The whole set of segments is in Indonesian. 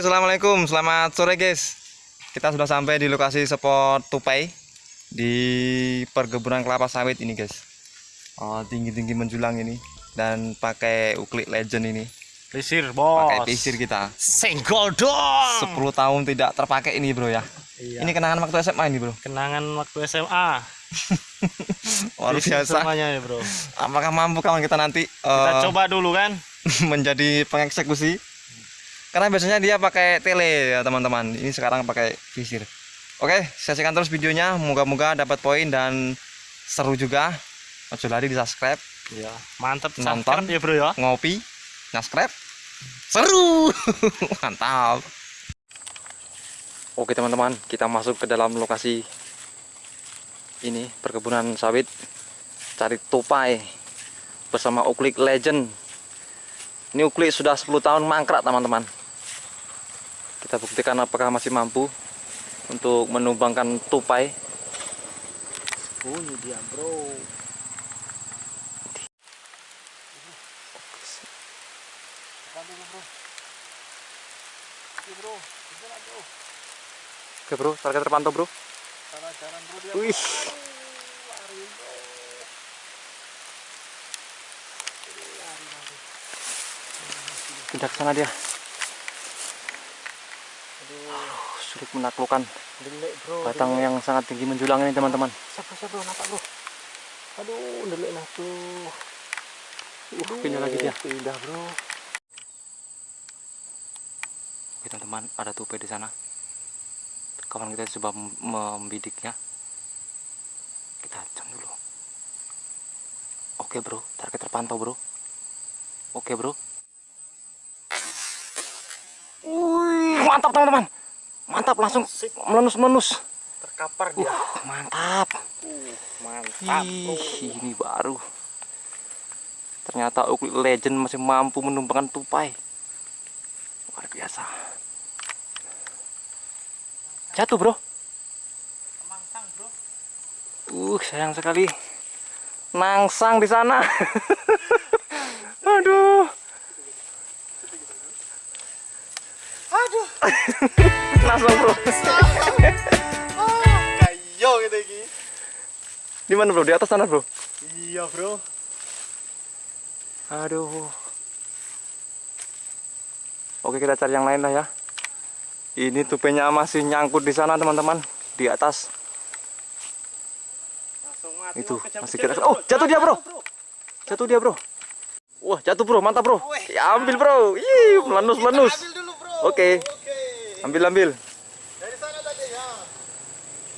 assalamualaikum, selamat sore guys. Kita sudah sampai di lokasi spot tupai di perkebunan kelapa sawit ini guys. Oh, tinggi-tinggi menjulang ini dan pakai uklik legend ini. Pisir bos. Pakai pisir kita. Senggol dong. 10 tahun tidak terpakai ini bro ya. Iya. Ini kenangan waktu SMA ini bro. kenangan waktu SMA. Luar biasa. Semuanya ya bro. Apakah mampu kawan kita nanti Kita eh, coba dulu kan. menjadi pengeksekusi? Karena biasanya dia pakai tele ya teman-teman. Ini sekarang pakai visir. Oke, saksikan terus videonya. Moga-moga dapat poin dan seru juga. Ojo lari di subscribe, Iya. Mantap Nonton. ya bro ya. ngopi, subscribe, seru, mantap. Oke teman-teman, kita masuk ke dalam lokasi ini perkebunan sawit cari tupai bersama uklik legend. Ini uklik sudah 10 tahun mangkrak teman-teman. Kita buktikan apakah masih mampu untuk menumbangkan tupai. Ini dia bro. Oke bro, target terpantau bro. Wih, pindah ke sana dia. Aduh, sulit menaklukkan Delik bro. batang yang sangat tinggi menjulang ini teman-teman. Siapa siapa bro nampak bro. Aduh delik nah tuh. Uh, pindah lagi dia. Pindah bro. Oke teman-teman, ada tupai di sana. Kawan kita coba mem- membidiknya. Kita jam dulu. Oke bro, target terpantau bro. Oke bro. Wih, mantap teman-teman. Mantap langsung melenus-melenus. Terkapar dia. Uh, mantap. Uh, mantap. Ih, ini baru. Ternyata uklik legend masih mampu menumpangkan tupai. Luar biasa. Jatuh, Bro. Mangsang bro. Uh, sayang sekali. Nangsang di sana. Aduh. Aduh. Langsung, Bro. Kayo gitu iki. Di mana, Bro? Di atas sana, Bro. Iya bro. Aduh. Oke, kita cari yang lain lah ya. Ini tupenya masih nyangkut di sana, teman-teman. Di atas. Langsung mati. Itu, masih kira- Oh, jatuh dia, bro. Jatuh dia, Bro. Wah, jatuh, Bro. Mantap, Bro. Ya, ambil, Bro. Ih, melenus-melenus. Ambil dulu bro. Oke. Oke. Ambil, ambil. Dari sana tadi ya.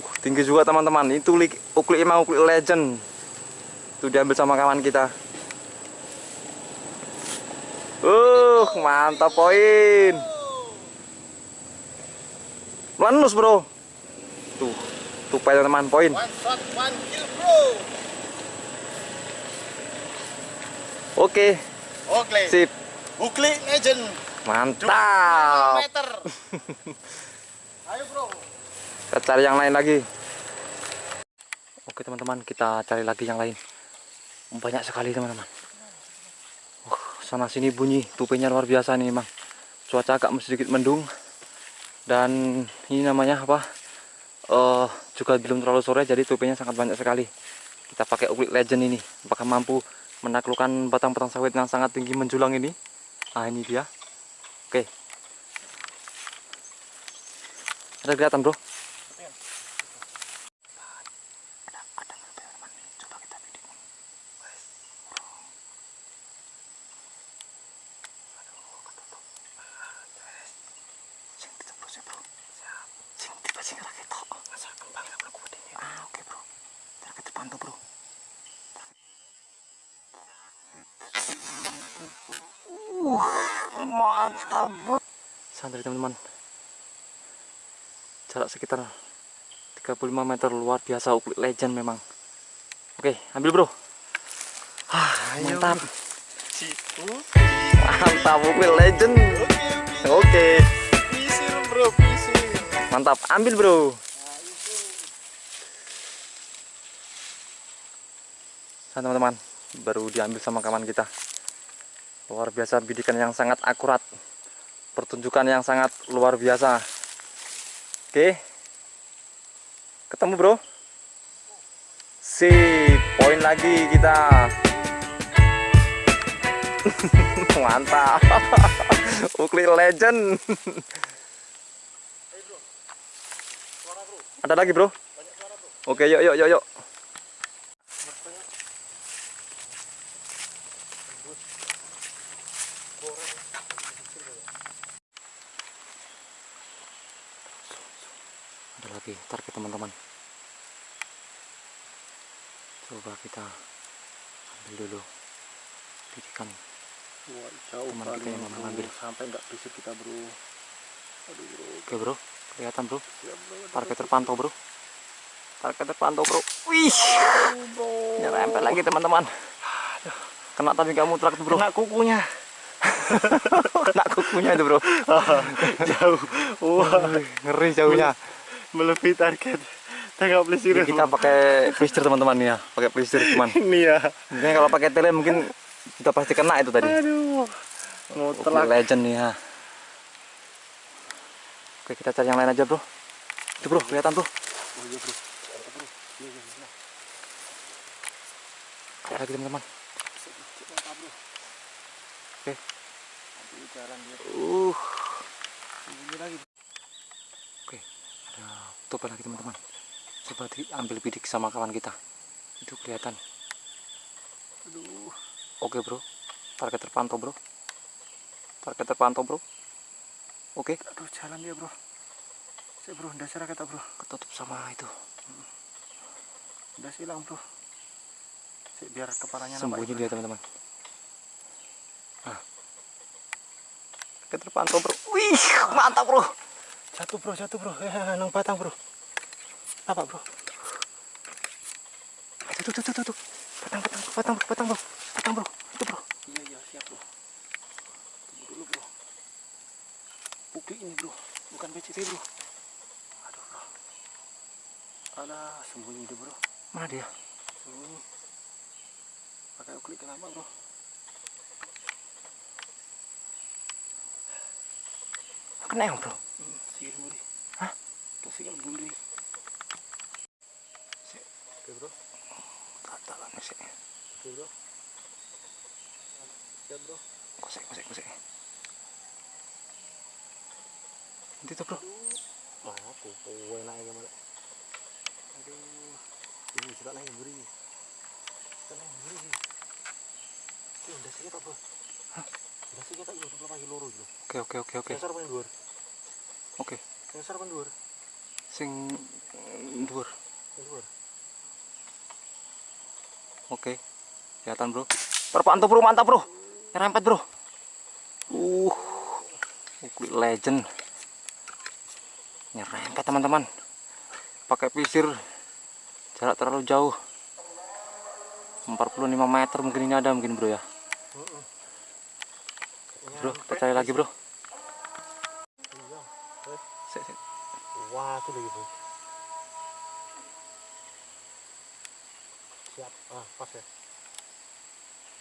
Uh, tinggi juga, teman-teman. Itu lik- uklik emang uklik legend. Itu diambil sama kawan kita. Uh, mantap poin. Melenus, Bro. Tuh, tupai teman-teman, poin. One shot, one kill bro. Oke, Oke. sip. Ukli legend. Mantap. meter. Ayo bro. Kita cari yang lain lagi. Oke teman-teman, kita cari lagi yang lain. Banyak sekali teman-teman. Uh, sana sini bunyi, tupenya luar biasa nih memang. Cuaca agak sedikit mendung. Dan ini namanya apa? Eh juga belum terlalu sore, jadi tupenya sangat banyak sekali. Kita pakai uklik legend ini. Apakah mampu menaklukkan batang-batang sawit yang sangat tinggi menjulang ini? Ah ini dia. Ada kelihatan bro? Coba kita bidik. Sing ditembus ya, Bro. Siap. Sing tiba sing ra ketok. Masa kembang ya Bro ini. Ah, oke, Bro. Target terpantau, Bro. Uh, mantap, Bro. Santai teman-teman. Jarak sekitar 35 meter luar biasa uklik legend memang. Oke, ambil, Bro. Ah, mantap. Mantap uklik legend. Oke bro, mantap. Ambil, Bro. Nah, teman-teman, baru diambil sama kawan kita. Luar biasa bidikan yang sangat akurat. pertunjukan yang sangat luar biasa. Oke. Ketemu, Bro. Sip, poin lagi kita. Mantap. Ukli legend. Ada lagi, Bro? Oke, yuk yuk yuk yuk. Ada lagi target teman-teman. Coba kita ambil dulu bidikan. Wah, jauh Teman kita yang mau ngambil. Sampai nggak bisa kita bro. Aduh bro. Oke, Bro. Kelihatan, Bro. Target terpantau, Bro. Target terpantau, Bro. Wih, nyerempet lagi teman-teman. Kena tapi nggak mutlak Bro. Kena kukunya. Kena kukunya itu, Bro. jauh. Wah, Ngeri jauhnya. melebihi target. Tengok pelisiran. Ini kita pakai blister teman-teman nih ya, pakai blister cuman. Ini ya. Mungkin kalau pakai tele mungkin kita pasti kena itu tadi. Aduh. Mau telak. legend nih ya. Oke, kita cari yang lain aja, Bro. Itu, Bro, kelihatan tuh. Oh iya bro. Lagi teman-teman. Oke. Uh, oke. Ada topa lagi teman-teman. Coba diambil bidik sama kawan kita. Itu kelihatan. Aduh. Oke, Bro. Target terpantau, Bro. Target terpantau, Bro. Oke, Aduh, jalan dia bro. Cek bro, dasar kata bro. ketutup sama itu. Udah hilang bro. Cek biar kepalanya Sembunyi dia, teman-teman. Nah. Target terpantau, Bro. Wih, mantap, Bro. Jatuh bro, jatuh bro. Ya, nang batang bro. Apa bro? Tuh, tuh, tuh, tuh, tuh. Batang, batang, bro, batang, bro. Batang, bro. Itu, bro. Iya iya siap bro. Tunggu dulu bro. Bukti ini bro, bukan PCT bro. Aduh bro. Alah sembunyi dia bro, Mana dia? sembunyi. Pakai uklik kenapa bro? Kena yang, bro. Bro, Tatalan sih. oke bro. Siap bro. Kosek, kosek, kosek. Nanti tuh, bro. Wah, aku kowe naik gimana? Aduh, ini sudah naik buri. Sudah naik buri. Ini udah sih kita bro. Udah sih kita sebelum pagi loro bro. Oke, oke, oke, oke. Paling dhuwur. Oke. Nyasar paling dhuwur. Sing mm, dhuwur. Paling dhuwur. Oke. Kelihatan, bro. Terpantau, bro. Mantap, bro. Nyerempet, bro. Uh. Ukli legend. Nyerempet, teman-teman. Pakai pisir. Jarak terlalu jauh. 45 meter mungkin ini ada mungkin, bro ya. Bro, cari lagi, bro. Wah, itu lagi bro. Siap. Ah, pas ya.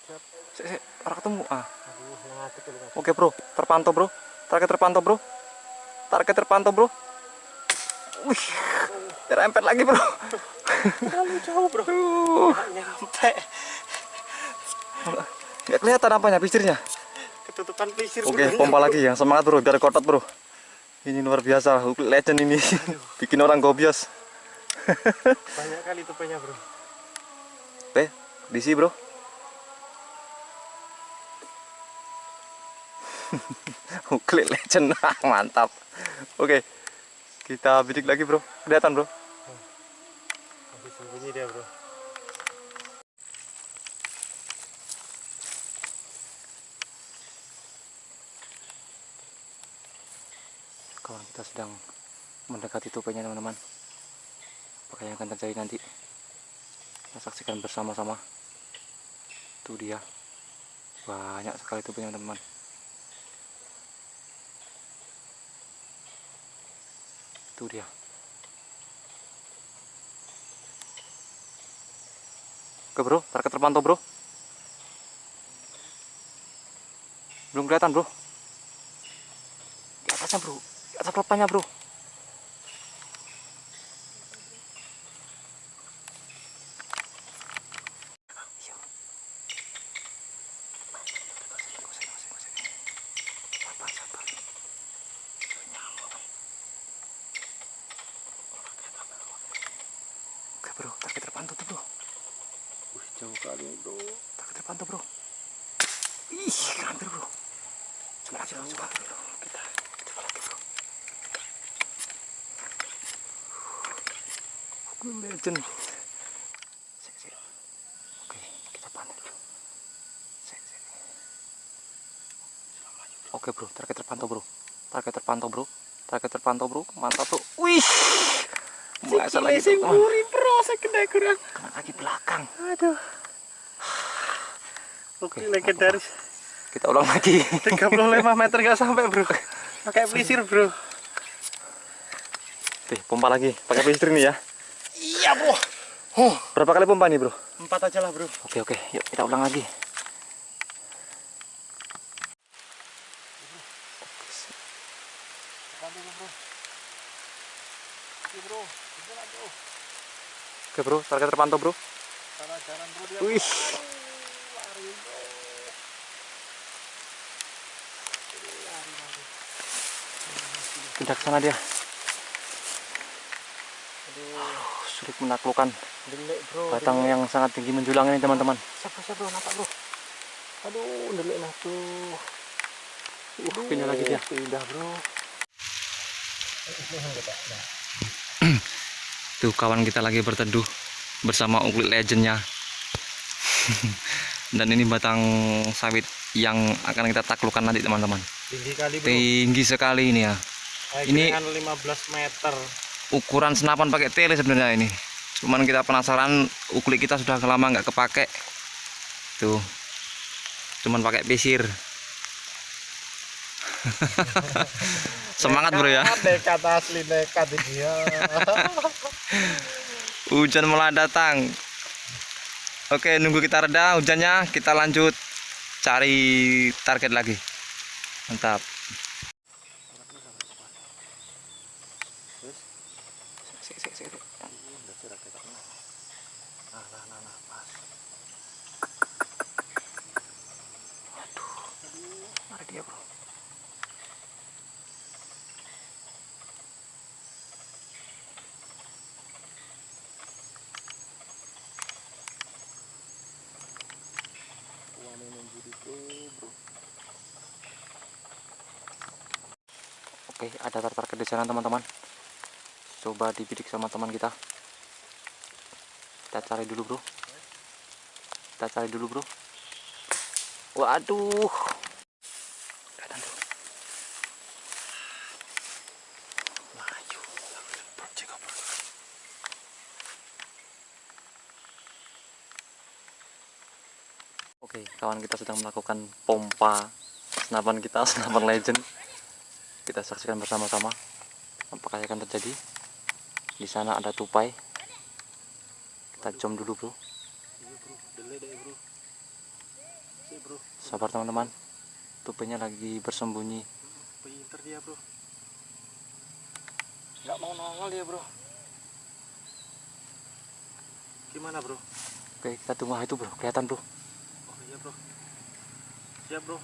Siap. Sik, sik. Orang ketemu. Ah. Aduh, ngatik ya mas. Oke bro, terpantau bro. Target terpantau bro. Target terpantau bro. Wih, terempet lagi bro. Terlalu jauh bro. Uh, nyampe. nggak kelihatan apanya pisirnya. Ketutupan pelisir. Oke, pompa lagi yang semangat bro, biar kotot bro. Ini luar biasa, legend ini. Bikin orang gobios. Banyak kali tupenya bro. Diisi bro. Ukli legend, mantap. Oke, kita bidik lagi bro. Kelihatan bro. Masih sembunyi dia bro. kawan kita sedang mendekati topenya teman-teman apakah yang akan terjadi nanti kita saksikan bersama-sama itu dia. Banyak sekali topenya teman-teman. Itu dia. Oke bro. Target terpantau bro. Belum kelihatan bro. Atasnya bro. Atas kelapanya bro Iya. Sabar, sabar. Oke bro, target terpantau tuh bro. Wih, jauh kali nih, bro. Target terpantau bro. Ih, hampir bro. Coba lagi coba lagi bro. Kita, coba lagi bro. Gue legend. Sik, sik. Oke, kita panen dulu. Sik, sik. Oke bro, target terpantau bro. Target terpantau bro. Target terpantau bro. Mantap bro. Wih. Masa lagi sing bro. Saya kena kurang. Kena kaki belakang. Aduh. Oke, legendaris. Kita ulang lagi. 35 meter nggak sampai, bro. Pakai pelisir, bro. Oke, pompa lagi. Pakai pistri nih ya. Iya, bro. Oh, Berapa kali pompa nih, Bro? empat aja lah, bro. Oke, oke. Yuk kita ulang lagi. Oke, Bro. Target terpantau, Bro. Wih. Lari, bro. Lari, lari. Ke sana dia. Aduh, Sulit menaklukkan delik, bro. batang yang sangat tinggi menjulang ini, teman-teman. Siapa siapa nampak bro. Aduh, delik nah tuh. Uh, pindah lagi dia. Pindah bro. Tuh kawan kita lagi berteduh bersama uklit legendnya. Dan ini batang sawit yang akan kita taklukkan nanti teman-teman. Tinggi kali bro. Tinggi sekali ini ya. Ini- Dengan 15 meter. Ukuran senapan pakai tele sebenarnya ini. Cuman kita penasaran uklit kita sudah lama nggak kepake. Tuh. Cuman pakai pisir. Semangat bro ya. Nekat asli nekat ini ya. Hujan mulai datang. Oke, nunggu kita reda hujannya, kita lanjut cari target lagi. Mantap. Nah, nah, nah, nah, pas. Dia, Bro. Oke, ada target di sana teman-teman. Coba dibidik sama teman kita. Kita cari dulu, Bro. Kita cari dulu, Bro. Waduh. Kelihatan tuh. Maju. Bro, cek bro. Oke, kawan kita sedang melakukan pompa senapan kita, senapan legend. Kita saksikan bersama-sama apakah yang akan terjadi. Di sana ada tupai. Kita jom dulu, Bro. Iya bro, delik deh bro. Si bro, Sabar teman-teman. Tupainya lagi bersembunyi. pinter dia bro. Nggak mau nongol dia bro. Gimana bro? Oke, kita tunggu itu, Bro. Kelihatan, Bro. Iya bro. Siap bro.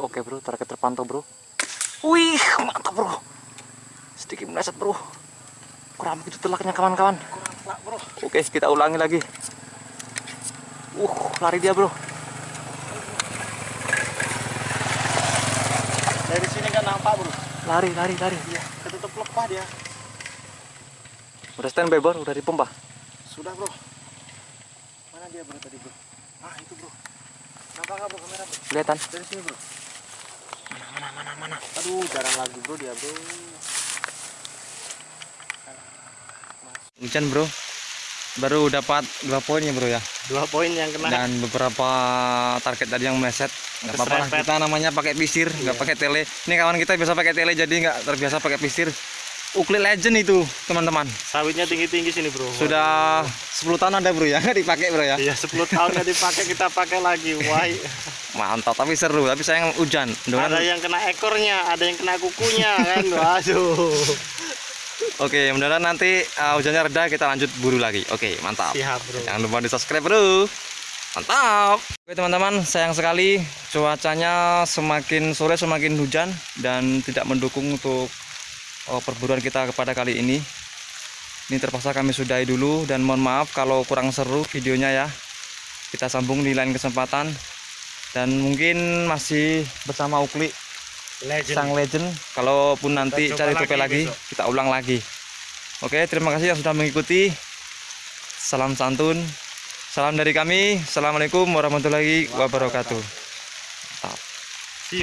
Oke, Bro. Target terpantau, Bro. Wih, mantap, Bro. Sedikit meleset, Bro. Kurang begitu telaknya kawan-kawan. Kurang plak bro. Oke, kita ulangi lagi. Uh, lari dia, Bro. Dari sini kan nampak bro. Lari, lari, lari. Iya. Ketutup lepah dia. Udah standby, Bro. Udah dipompa. Sudah bro. Mana dia bro tadi bro? Ah itu bro. Nampak bro kamera bro? Kelihatan. Dari sini bro. Mana, mana, mana, mana. Aduh jarang lagi bro dia bro. Hujan, Bro. Baru dapat dua poinnya, Bro ya. Dua poin yang kena. Dan beberapa target tadi yang meleset. Nggak apa-apa lah. Kita namanya pakai pisir, nggak pakai tele. Ini kawan kita biasa pakai tele, jadi nggak terbiasa pakai pisir. Uklik legend itu teman-teman Sawitnya tinggi-tinggi sini bro. sudah 10 tahun ada bro ya nggak dipakai bro ya Iya 10 tahun nggak dipakai kita pakai lagi. Wah. mantap tapi seru tapi sayang hujan Ada mudah-mudahan yang kena ekornya, ada yang kena kukunya kan. Waduh. oke mudah-mudahan nanti uh, hujannya reda kita lanjut buru lagi oke mantap Siap bro. jangan lupa di subscribe bro mantap oke teman-teman sayang sekali cuacanya semakin sore semakin hujan dan tidak mendukung untuk perburuan kita kepada kali ini. Ini terpaksa kami sudahi dulu dan mohon maaf kalau kurang seru videonya ya. Kita sambung di lain kesempatan. Dan mungkin masih bersama Ukli Legend. sang legend. Kalaupun nanti cari tope lagi lagi kita ulang lagi. Oke terima kasih yang sudah mengikuti. Salam santun. Salam dari kami. Assalamualaikum warahmatullahi wabarakatuh